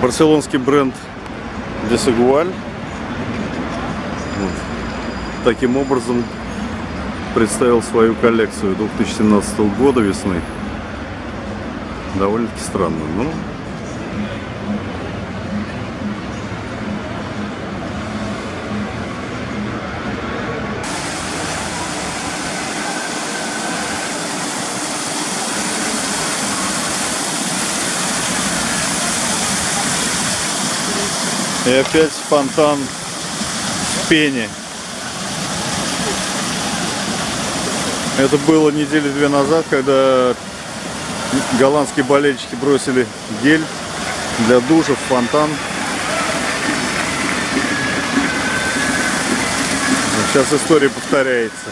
Барселонский бренд Десагуаль таким образом представил свою коллекцию 2017 года весны. Довольно-таки странно. Ну, И опять фонтан в пене. Это было недели две назад, когда голландские болельщики бросили гель для душа в фонтан. Сейчас история повторяется.